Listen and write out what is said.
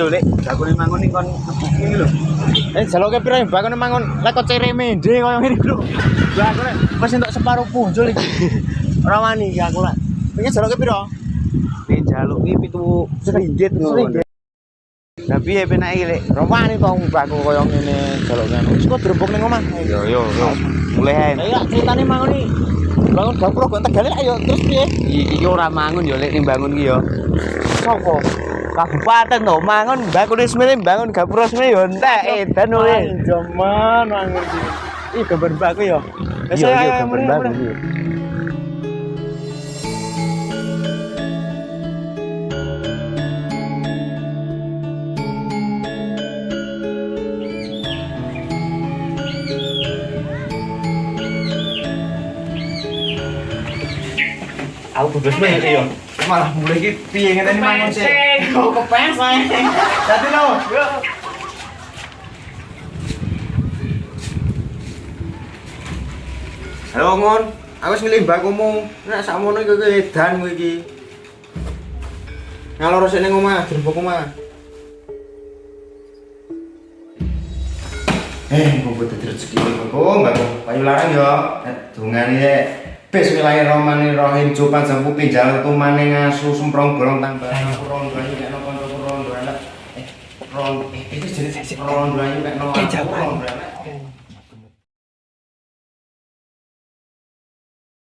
lho lek bakune mangun iki kon lho. Eh jaloke piro ya bakune mangun lek kok koyo ngene lho. Bakune wis entuk separuh punjul iki. Ora wani iki aku lak. Iki jaloke piro? Nek jaluk iki pitu seringgit ngono. Seringgit. Lah piye penake iki lek? Ora wani to mbakku koyo ngene jaluk ngono. Wis kok drembok ning omah. Yo yo yo. Mulai ae. Lah iya ceritane mangun iki. Bangun dapur kok tegal ayo terus piye? Iki ora mangun yo lek ning bangun ki yo. Sopo? Kabupaten to mangun bakune semene bangun gapura semene yo entek edan oleh. Jaman mangun iki. Ih gambar mbakku ya. Iya iya gambar bagus iki. Aku bebas banget ya. Malah mulai iki piye ngene iki mangun sih. Kok kepeseng. Dadi lo. Halo ngon, aku wis ngelih mbakmu. Nek sakmono iki edan kowe iki. Ngalor sik ning omah, jembok omah. Eh, kok butuh rezeki kok, mbakku. Payu larang yo. Dungane ya. Bismillahirrahmanirrahim. Coba jampu pinjal tumane ngasu semprong bolong tambah. Rondo ayu kek nopo rondo anak. Eh, rondo. Eh, iki jenenge rondo ayu kek nopo. Rondo.